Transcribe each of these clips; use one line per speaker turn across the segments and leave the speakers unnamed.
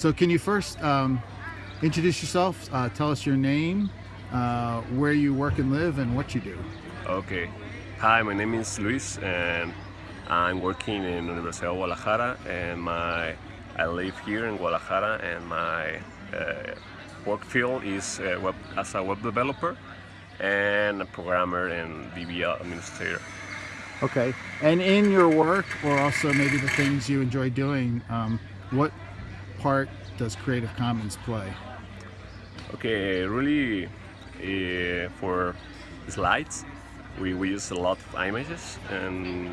So can you first um, introduce yourself? Uh, tell us your name, uh, where you work and live, and what you do.
Okay. Hi, my name is Luis, and I'm working in Universidad of Guadalajara, and my I live here in Guadalajara, and my uh, work field is uh, web, as a web developer and a programmer and DB administrator.
Okay. And in your work, or also maybe the things you enjoy doing, um, what part does Creative Commons play?
Okay, really uh, for slides, we, we use a lot of images and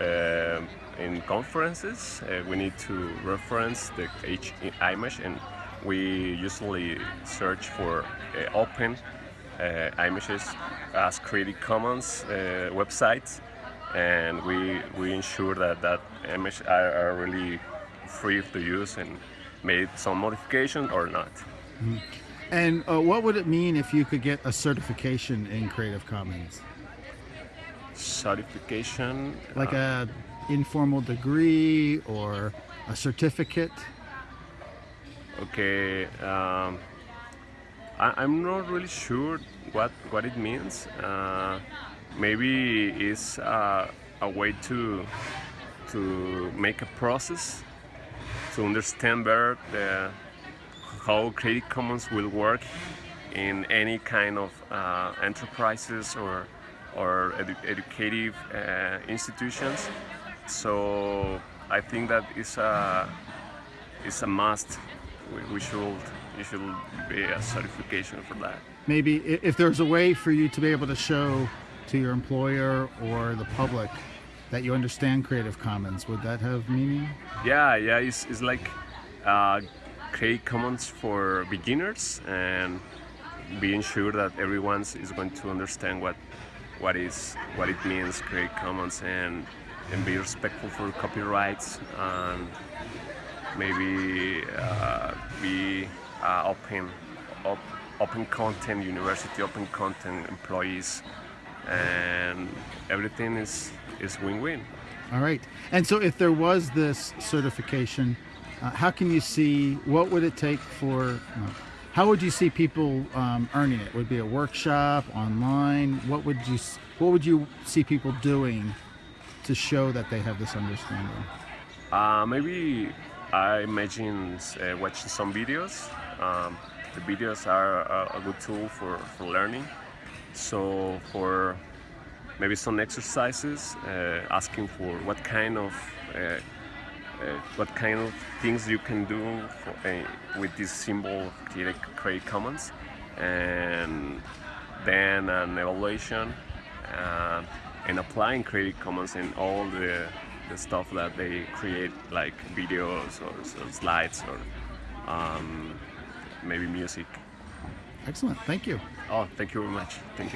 uh, in conferences uh, we need to reference the each image and we usually search for open images as Creative Commons websites and we, we ensure that that image are, are really free to use and made some modification or not.
And uh, what would it mean if you could get a certification in Creative Commons?
Certification.
Like
uh,
a informal degree or a certificate?
Okay, um, I, I'm not really sure what what it means. Uh, maybe it's uh, a way to to make a process to understand better the, how Creative Commons will work in any kind of uh, enterprises or or edu educative uh, institutions. So I think that is a is a must. We, we should it should be a certification for that.
Maybe if there's a way for you to be able to show to your employer or the public that you understand Creative Commons, would that have meaning?
Yeah, yeah, it's, it's like uh, Creative Commons for beginners and being sure that everyone is going to understand what what is what it means Creative Commons and and be respectful for copyrights and maybe uh, be uh, open op, open content university open content employees and everything is is win-win.
All right. And so if there was this certification, uh, how can you see, what would it take for, no, how would you see people um, earning it? Would it be a workshop, online? What would you, what would you see people doing to show that they have this understanding?
Uh, maybe I imagine uh, watching some videos. Um, the videos are a, a good tool for, for learning. So for maybe some exercises, uh, asking for what kind of uh, uh, what kind of things you can do for, uh, with this symbol of Creative Creative Commons, and then an evaluation uh, and applying Creative Commons in all the, the stuff that they create, like videos or, or slides or um, maybe music.
Excellent. Thank you.
Oh, thank you very much. Thank you.